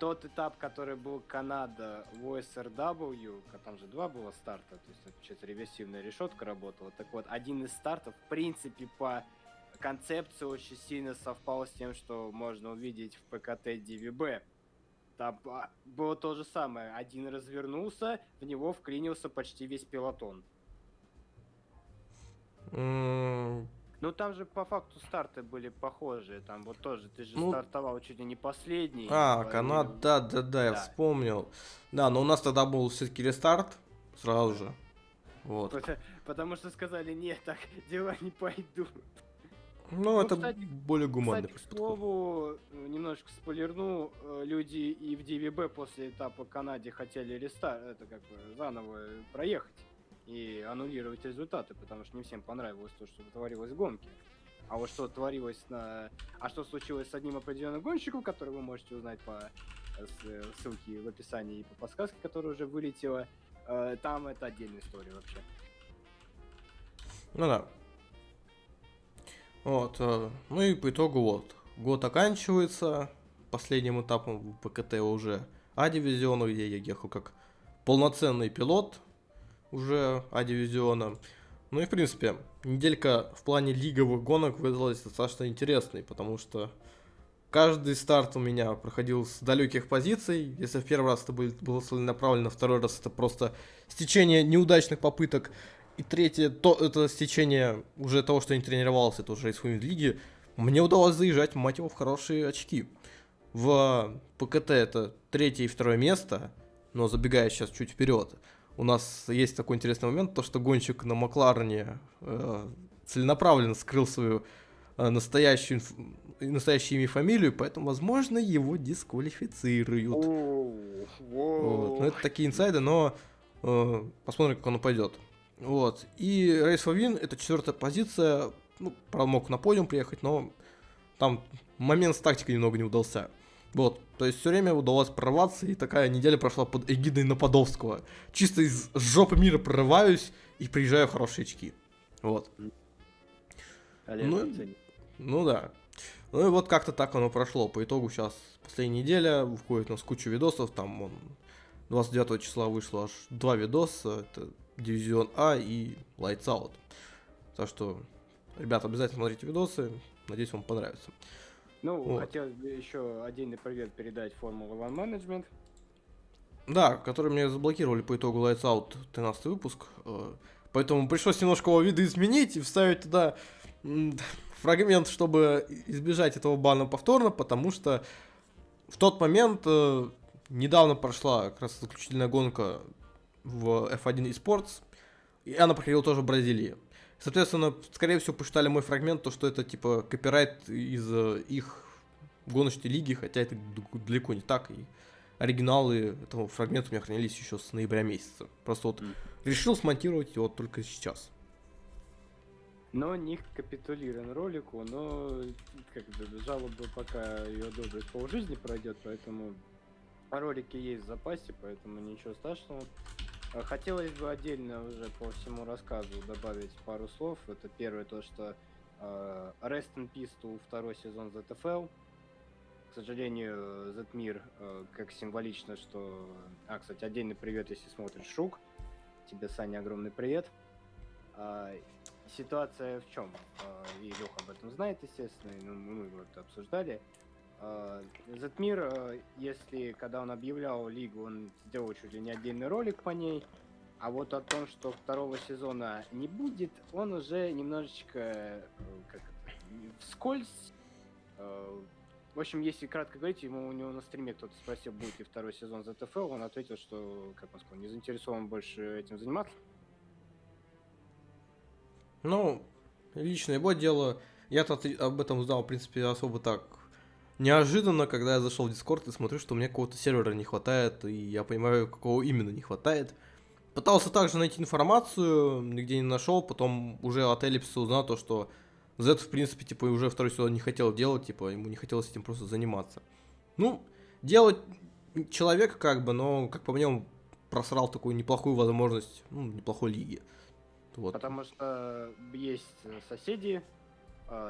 Тот этап, который был Канада в OSRW, там же два было старта, то есть получается реверсивная решетка работала. Так вот, один из стартов, в принципе, по концепции очень сильно совпал с тем, что можно увидеть в ПКТ DVB. Там а, было то же самое. Один развернулся, в него вклинился почти весь пилотон. Ну там же по факту старты были похожие. Там вот тоже ты же ну, стартовал чуть ли не последний. А, Канад, да, да, да, я вспомнил. Да, но у нас тогда был все-таки рестарт сразу же. Вот. Потому, потому что сказали, нет, так дела не пойдут. Ну, ну это кстати, более гуманный кстати, к слову, немножко спойлерну, э, люди и в DVB после этапа Канаде хотели рестарт, это как бы заново проехать и аннулировать результаты, потому что не всем понравилось то, что творилось в гонке. А вот что творилось на... А что случилось с одним определенным гонщиком, который вы можете узнать по э, э, ссылке в описании и по подсказке, которая уже вылетела, там это отдельная история вообще. Ну да, вот, э, ну и по итогу вот, год оканчивается, последним этапом в ПКТ уже А-дивизиона, где я ехал как полноценный пилот уже А-дивизиона. Ну и в принципе, неделька в плане лиговых гонок выдалась достаточно интересной, потому что каждый старт у меня проходил с далеких позиций. Если в первый раз это было целенаправленно, второй раз это просто стечение неудачных попыток и третье, то, это стечение уже того, что я не тренировался, это уже из лиги. Мне удалось заезжать, мать его, в хорошие очки. В ПКТ это третье и второе место, но забегая сейчас чуть вперед, у нас есть такой интересный момент, то что гонщик на Макларене э, целенаправленно скрыл свою э, настоящую, настоящее имя и фамилию, поэтому, возможно, его дисквалифицируют. Вот. Ну, это такие инсайды, но э, посмотрим, как оно пойдет. Вот. И Race for Win это четвертая позиция. Ну, правда, мог на подиум приехать, но там момент с тактикой немного не удался. Вот, то есть все время удалось прорваться, и такая неделя прошла под эгидой Нападовского. Чисто из жопы мира прорываюсь и приезжаю в хорошие очки. Вот. Ну, ну да. Ну и вот как-то так оно прошло. По итогу сейчас последняя неделя, выходит у нас куча видосов, там он 29 числа вышло аж два видоса, это Дивизион А и Lights Out. Так что, ребята, обязательно смотрите видосы. Надеюсь, вам понравится. Ну, вот. хотелось бы еще отдельный привет передать Формула One Management. Да, который мне заблокировали по итогу Lights Out 13 выпуск. Э, поэтому пришлось немножко его видоизменить и вставить туда <laughs> фрагмент, чтобы избежать этого бана повторно, потому что в тот момент э, недавно прошла как раз заключительная гонка в F1 eSports, и она проходила тоже в Бразилии. Соответственно, скорее всего, посчитали мой фрагмент, то, что это типа копирайт из э, их гоночной лиги, хотя это далеко не так, и оригиналы этого фрагмента у меня хранились еще с ноября месяца. Просто вот mm. решил смонтировать его только сейчас. Но не капитулирован ролику, но как бы жалоба пока ее одобрят полжизни пройдет, поэтому ролики есть в запасе, поэтому ничего страшного. А хотелось бы отдельно уже по всему рассказу добавить пару слов. Это первое то, что э, Rest in Peace to второй сезон ZFL. К сожалению, Зетмир, э, как символично, что... А, кстати, отдельный привет, если смотришь Шук. Тебе, Саня, огромный привет. А, ситуация в чем? И Леха об этом знает, естественно, и, ну, мы его это обсуждали. Затмир, а, если когда он объявлял лигу, он сделал чуть ли не отдельный ролик по ней. А вот о том, что второго сезона не будет, он уже немножечко э, как вскользь. э, В общем, если кратко говорить, ему у него на стриме кто-то спросил, будет ли второй сезон ZFL, он ответил, что, как он сказал, не заинтересован больше этим заниматься. Ну, лично его дело. Я-то об этом узнал, в принципе, особо так неожиданно, когда я зашел в Дискорд и смотрю, что мне какого-то сервера не хватает, и я понимаю, какого именно не хватает. Пытался также найти информацию, нигде не нашел, потом уже от Эллипса узнал то, что Z, в принципе, типа, уже второй сезон не хотел делать, типа, ему не хотелось этим просто заниматься. Ну, делать человек как бы, но, как по мне, он просрал такую неплохую возможность, ну, неплохой лиги. Вот. Потому что есть соседи,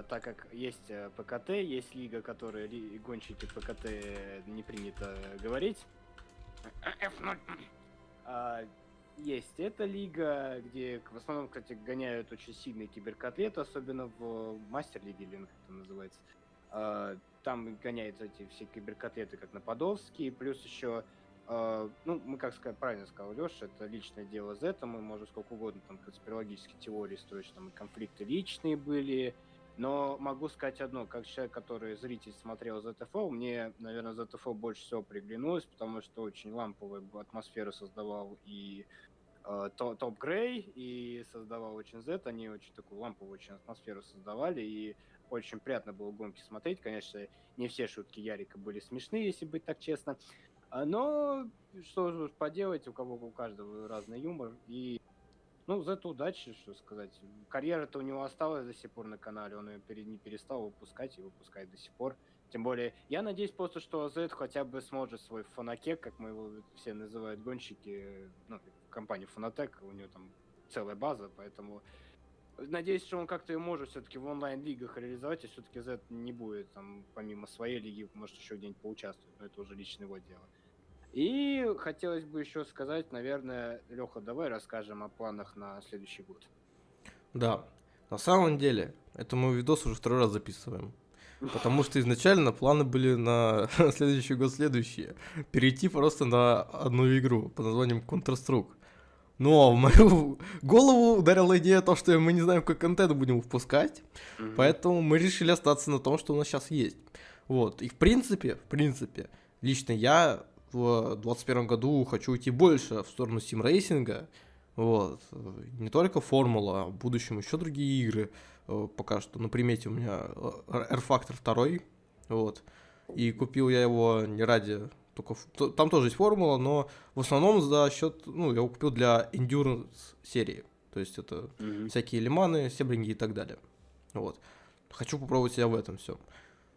так как есть э, ПКТ, есть лига, которая гонщики ПКТ не принято говорить. F0. А, Есть эта лига, где в основном, кстати, гоняют очень сильные киберкотлеты, особенно в мастер-лиге, или как это называется. А, Там гоняют эти все киберкотлеты, как на Подолске, плюс еще а, ну, мы, как сказать, правильно сказал Леша, это личное дело Z, мы можем сколько угодно там конспирологические теории строить, там и конфликты личные были, но могу сказать одно, как человек, который зритель смотрел ZFO, мне, наверное, ZFO больше всего приглянулось, потому что очень ламповую атмосферу создавал и э, То- Топ Грей, и создавал очень Z, они очень такую ламповую очень атмосферу создавали, и очень приятно было гонки смотреть, конечно, не все шутки Ярика были смешные, если быть так честно, а, Но что же поделать, у кого у каждого разный юмор. И ну, за это удачи, что сказать. Карьера-то у него осталась до сих пор на канале, он ее не перестал выпускать и выпускает до сих пор. Тем более, я надеюсь просто, что Z хотя бы сможет свой фанакек, как мы его все называют гонщики, ну, компания Фанатек, у него там целая база, поэтому надеюсь, что он как-то ее может все-таки в онлайн-лигах реализовать, и все-таки Z не будет там, помимо своей лиги, может еще где-нибудь поучаствовать, но это уже лично его дело. И хотелось бы еще сказать, наверное, Леха, давай расскажем о планах на следующий год. Да, на самом деле, это мы видос уже второй раз записываем. Потому что изначально планы были на <laughs> следующий год следующие. Перейти просто на одну игру под названием Counter-Strike. Но в мою голову ударила идея то, что мы не знаем, какой контент будем выпускать. Поэтому мы решили остаться на том, что у нас сейчас есть. Вот. И в принципе, в принципе, лично я в 2021 году хочу идти больше в сторону симрейсинга. Вот. Не только формула, а в будущем еще другие игры. Э, Пока что на примете у меня э, R-Factor 2. Вот. И купил я его не ради только... Там тоже есть формула, но в основном за счет... Ну, я его купил для Endurance серии. То есть это Мгм. всякие лиманы, себринги и так далее. Вот. Хочу попробовать себя в этом все.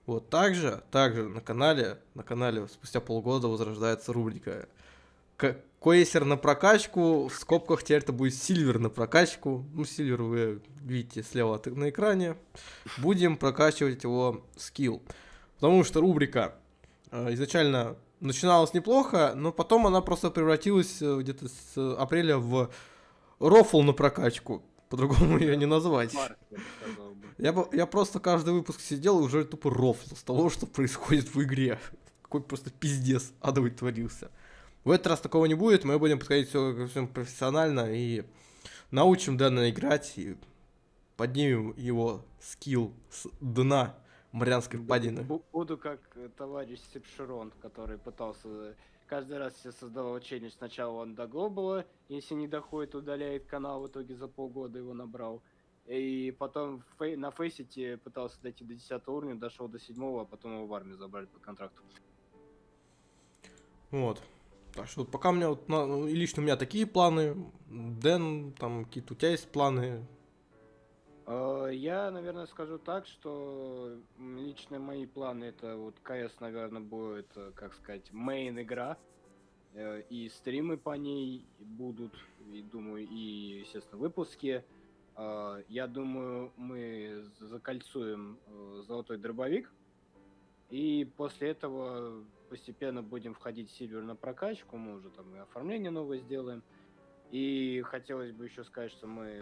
Вот, также, также на канале, на канале спустя полгода возрождается рубрика «К- Койсер на прокачку, в скобках теперь это будет Сильвер на прокачку. Ну, Сильвер вы видите слева на экране. Будем прокачивать его скилл. Потому что рубрика э, изначально начиналась неплохо, но потом она просто превратилась э, где-то с апреля в рофл на прокачку. По-другому <laughs> ее не назвать. Я бы. Я, просто каждый выпуск сидел и уже тупо рофл с того, <laughs> что происходит в игре. Какой просто пиздец адовый творился. В этот раз такого не будет, мы будем подходить все ко всему профессионально и научим Дэна играть, и поднимем его скилл с дна Марианской впадины. Бу- Буду как э, товарищ Сепширон, который пытался каждый раз себе создавал челлендж. Сначала он до глобала, если не доходит, удаляет канал, в итоге за полгода его набрал. И потом фей- на фейсите пытался дойти до 10 уровня, дошел до 7, а потом его в армию забрали по контракту. Вот. Так что пока у меня вот, на- ну, лично у меня такие планы. Дэн, там какие-то у тебя есть планы. Э, Я, наверное, скажу так, что лично мои планы это вот КС, наверное, будет, э, как сказать, main игра. Э, И стримы по ней будут, и думаю, и, естественно, выпуски. Я думаю, мы закольцуем золотой дробовик. И после этого постепенно будем входить в silver на прокачку. Мы уже там и оформление новое сделаем. И хотелось бы еще сказать, что мы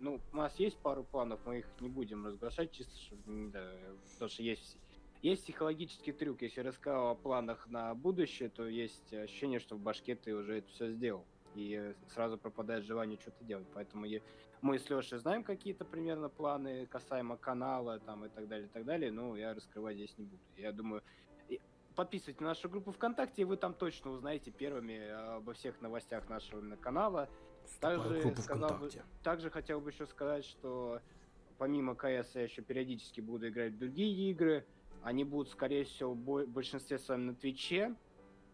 Ну, у нас есть пару планов, мы их не будем разглашать, чисто чтобы, да, потому что есть есть психологический трюк. Если рассказал о планах на будущее, то есть ощущение, что в башке ты уже это все сделал. И сразу пропадает желание что-то делать. Поэтому я, мы с Лешей знаем какие-то примерно планы касаемо канала там и так далее, и так далее, но я раскрывать здесь не буду. Я думаю, подписывайтесь на нашу группу ВКонтакте, и вы там точно узнаете первыми обо всех новостях нашего канала. Также, сказал бы, также хотел бы еще сказать, что помимо КС я еще периодически буду играть в другие игры. Они будут, скорее всего, в большинстве своем на Твиче.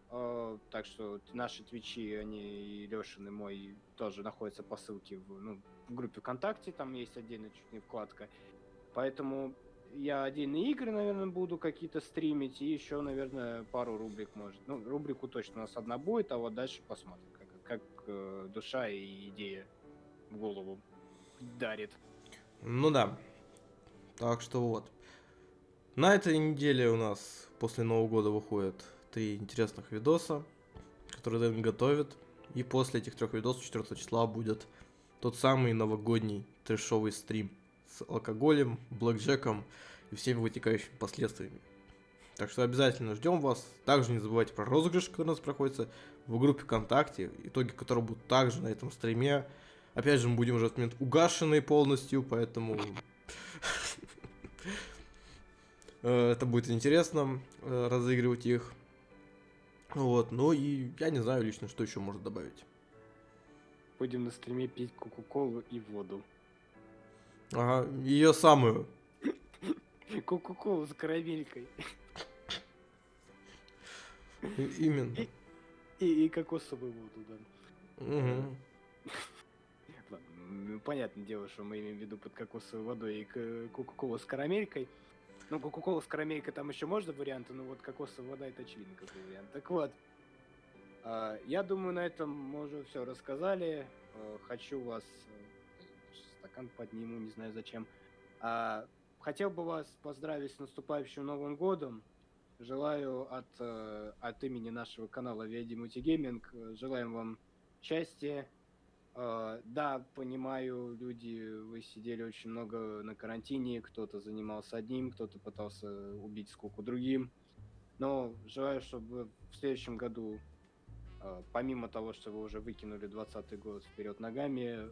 Э, так что наши Твичи, они и Лешин, и мой тоже находятся по ссылке в, ну, в группе ВКонтакте, там есть отдельная чуть не вкладка. Поэтому я отдельные игры, наверное, буду какие-то стримить, и еще, наверное, пару рубрик может. Ну, рубрику точно у нас одна будет, а вот дальше посмотрим, как, как э, душа и идея в голову дарит. Ну да. Так что вот. На этой неделе у нас после Нового года выходит три интересных видоса, которые Дэн готовит. И после этих трех видосов 4 числа будет тот самый новогодний трешовый стрим с алкоголем, блэкджеком и всеми вытекающими последствиями. Так что обязательно ждем вас. Также не забывайте про розыгрыш, который у нас проходится в группе ВКонтакте, итоги которого будут также на этом стриме. Опять же, мы будем уже в этот момент угашенные полностью, поэтому <laughs> э, это будет интересно э, разыгрывать их. Вот, ну и я не знаю лично, что еще можно добавить. Будем на стриме пить кока-колу и воду. Ага, ее самую. Кока-колу с карамелькой. Именно. И, и, и кокосовую воду, да. Угу. Ну, понятное дело, что мы имеем в виду под кокосовой водой и кока-колу с карамелькой. Ну, кока-кола с карамелькой там еще можно варианты, но вот кокосовая вода это очевидно какой вариант. Так вот, а, я думаю, на этом мы уже все рассказали. А, хочу вас... Э, стакан подниму, не знаю зачем. А, хотел бы вас поздравить с наступающим Новым Годом. Желаю от, э, от имени нашего канала Веди Мультигейминг, э, желаем вам счастья, Uh, да, понимаю, люди, вы сидели очень много на карантине, кто-то занимался одним, кто-то пытался убить сколько другим. Но желаю, чтобы в следующем году, помимо того, что вы уже выкинули 20 год вперед ногами,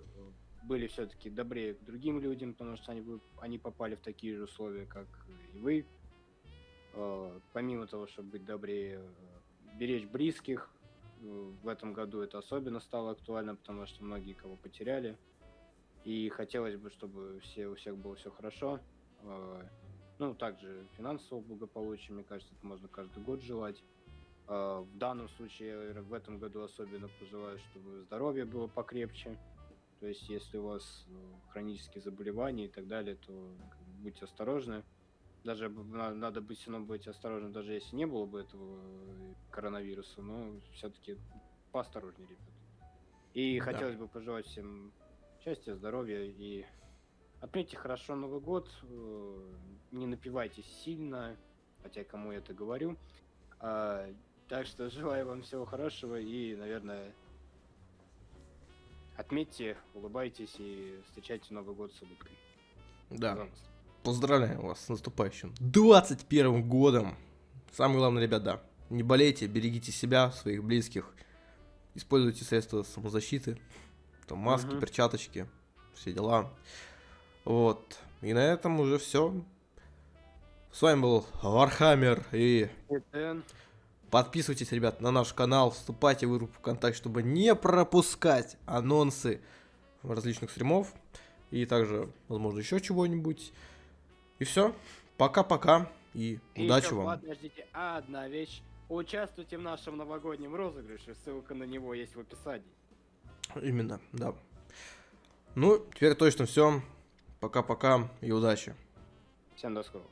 были все-таки добрее к другим людям, потому что они, они попали в такие же условия, как и вы. Помимо того, чтобы быть добрее, беречь близких, в этом году это особенно стало актуально, потому что многие кого потеряли. И хотелось бы, чтобы все, у всех было все хорошо. А, ну, также финансового благополучия, мне кажется, это можно каждый год желать. А, в данном случае, в этом году особенно пожелаю, чтобы здоровье было покрепче. То есть, если у вас ну, хронические заболевания и так далее, то будьте осторожны даже надо быть все равно быть осторожным, даже если не было бы этого э, коронавируса, но все-таки поосторожнее, ребят. И да. хотелось бы пожелать всем счастья, здоровья и отметьте хорошо Новый год, э, не напивайтесь сильно, хотя кому я это говорю. А, так что желаю вам всего хорошего и, наверное, отметьте, улыбайтесь и встречайте Новый год с улыбкой. Да. Пожалуйста. Поздравляю вас с наступающим 21 годом. Самое главное, ребята, не болейте, берегите себя, своих близких. Используйте средства самозащиты. Там маски, угу. перчаточки, все дела. Вот. И на этом уже все. С вами был Вархаммер и... Подписывайтесь, ребят, на наш канал, вступайте в группу ВКонтакте, чтобы не пропускать анонсы различных стримов. И также, возможно, еще чего-нибудь. И все. Пока-пока. И, и удачи еще, вам. Подождите, одна вещь. Участвуйте в нашем новогоднем розыгрыше. Ссылка на него есть в описании. Именно, да. Ну, теперь точно все. Пока-пока и удачи. Всем до скорого.